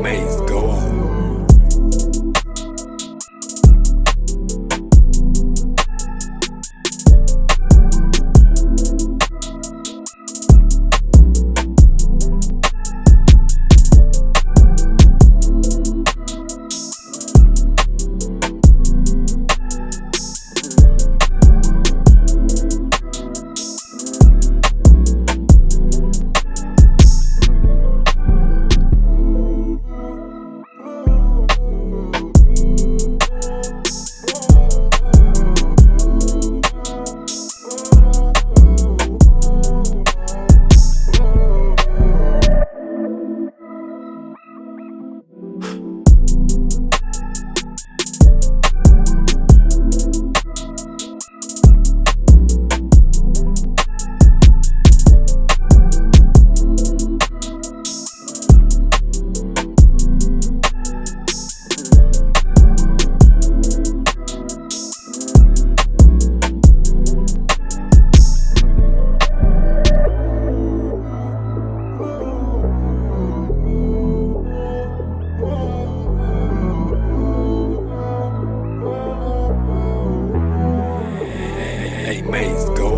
amazed. Maze go.